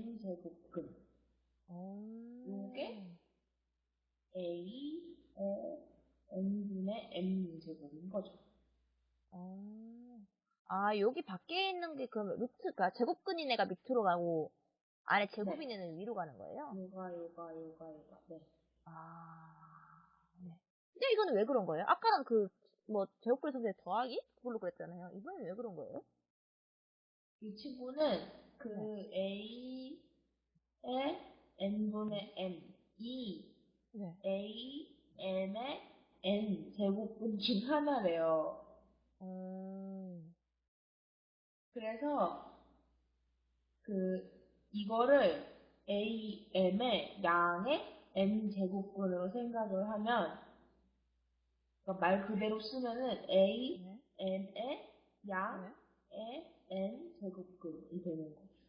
n 제곱근 어. 요게? a의 n분의 m 제곱인 거죠. 어. 아, 여기 밖에 있는 게 그러면 루트가 제곱근인 애가 밑으로 가고 안에 제곱인 네. 애는 위로 가는 거예요? 요가 요가 요가 요가 네. 아, 네. 근데 이거는 왜 그런 거예요? 아까는 그, 뭐, 제곱근 선생 더하기? 그걸로 그랬잖아요. 이번엔 왜 그런 거예요? 이 친구는 그 a의 n분의 m 이 네. a m의 n 제곱분 중 하나래요. 음, 그래서 그 이거를 a m의 양의 n 제곱분으로 생각을 하면 그러니까 말 그대로 쓰면은 a 네. m의 양의 네. n 제곱근이 되는 거죠. 음.